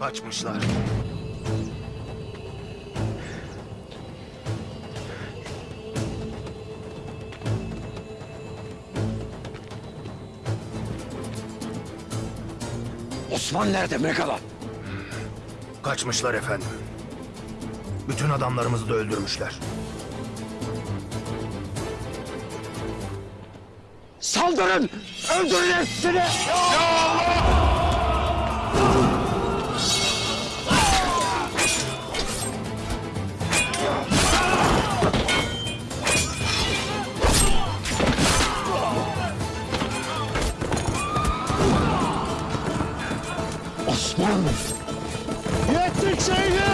Kaçmışlar. Osman nerede Megala? Kaçmışlar efendim. Bütün adamlarımızı da öldürmüşler. Saldırın! Öldürün hepsini! Osman! Yettik şehit!